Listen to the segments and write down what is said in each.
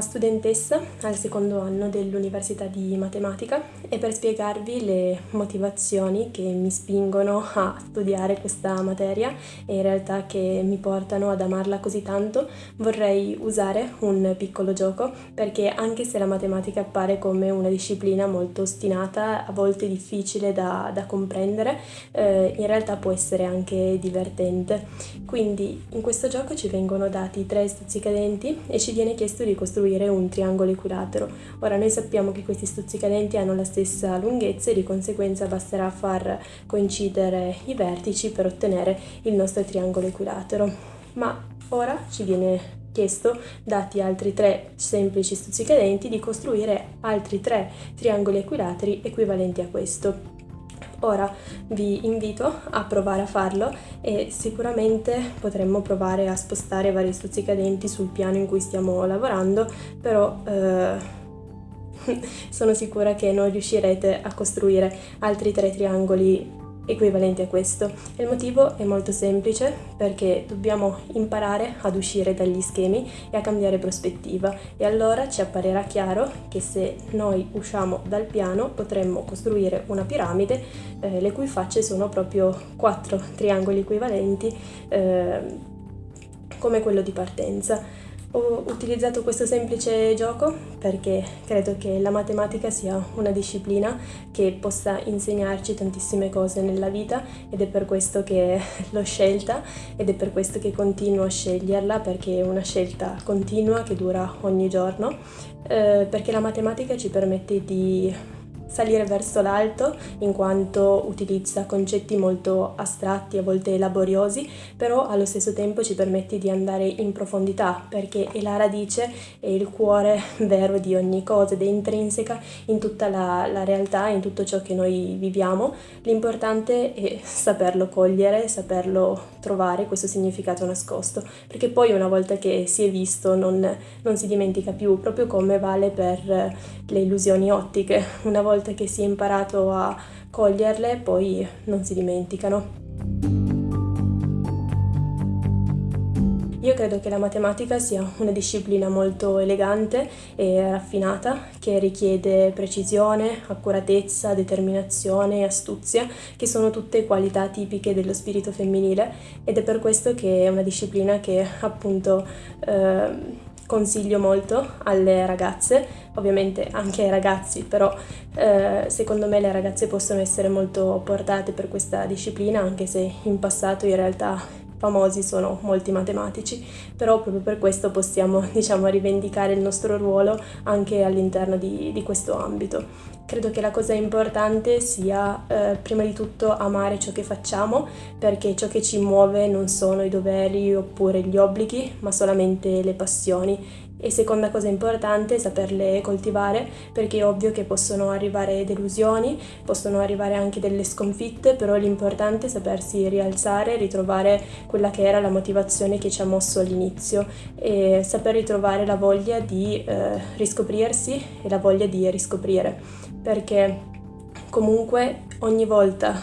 studentessa al secondo anno dell'Università di Matematica e per spiegarvi le motivazioni che mi spingono a studiare questa materia e in realtà che mi portano ad amarla così tanto vorrei usare un piccolo gioco perché anche se la matematica appare come una disciplina molto ostinata, a volte difficile da, da comprendere, eh, in realtà può essere anche divertente. Quindi in questo gioco ci vengono dati tre stuzzicadenti e ci viene chiesto di costruire costruire un triangolo equilatero. Ora noi sappiamo che questi stuzzicadenti hanno la stessa lunghezza e di conseguenza basterà far coincidere i vertici per ottenere il nostro triangolo equilatero. Ma ora ci viene chiesto, dati altri tre semplici stuzzicadenti, di costruire altri tre triangoli equilateri equivalenti a questo. Ora vi invito a provare a farlo e sicuramente potremmo provare a spostare vari stuzzicadenti sul piano in cui stiamo lavorando, però eh, sono sicura che non riuscirete a costruire altri tre triangoli equivalenti a questo. Il motivo è molto semplice perché dobbiamo imparare ad uscire dagli schemi e a cambiare prospettiva e allora ci apparirà chiaro che se noi usciamo dal piano potremmo costruire una piramide eh, le cui facce sono proprio quattro triangoli equivalenti eh, come quello di partenza. Ho utilizzato questo semplice gioco perché credo che la matematica sia una disciplina che possa insegnarci tantissime cose nella vita ed è per questo che l'ho scelta ed è per questo che continuo a sceglierla perché è una scelta continua che dura ogni giorno, eh, perché la matematica ci permette di salire verso l'alto in quanto utilizza concetti molto astratti, a volte laboriosi, però allo stesso tempo ci permette di andare in profondità perché è la radice e il cuore vero di ogni cosa ed è intrinseca in tutta la, la realtà, in tutto ciò che noi viviamo. L'importante è saperlo cogliere, saperlo trovare questo significato nascosto, perché poi una volta che si è visto non, non si dimentica più, proprio come vale per le illusioni ottiche. Una volta volta che si è imparato a coglierle poi non si dimenticano. Io credo che la matematica sia una disciplina molto elegante e raffinata che richiede precisione, accuratezza, determinazione e astuzia, che sono tutte qualità tipiche dello spirito femminile ed è per questo che è una disciplina che appunto eh, consiglio molto alle ragazze, ovviamente anche ai ragazzi, però eh, secondo me le ragazze possono essere molto portate per questa disciplina, anche se in passato in realtà famosi sono molti matematici, però proprio per questo possiamo diciamo, rivendicare il nostro ruolo anche all'interno di, di questo ambito. Credo che la cosa importante sia eh, prima di tutto amare ciò che facciamo perché ciò che ci muove non sono i doveri oppure gli obblighi ma solamente le passioni. E seconda cosa importante è saperle coltivare perché è ovvio che possono arrivare delusioni, possono arrivare anche delle sconfitte, però l'importante è sapersi rialzare, ritrovare quella che era la motivazione che ci ha mosso all'inizio e saper ritrovare la voglia di eh, riscoprirsi e la voglia di riscoprire perché comunque ogni volta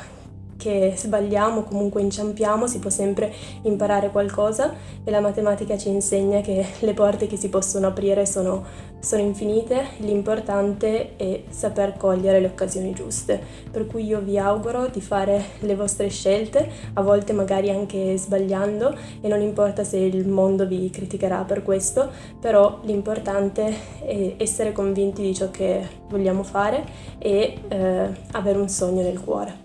che sbagliamo, comunque inciampiamo, si può sempre imparare qualcosa e la matematica ci insegna che le porte che si possono aprire sono, sono infinite, l'importante è saper cogliere le occasioni giuste. Per cui io vi auguro di fare le vostre scelte, a volte magari anche sbagliando e non importa se il mondo vi criticherà per questo, però l'importante è essere convinti di ciò che vogliamo fare e eh, avere un sogno nel cuore.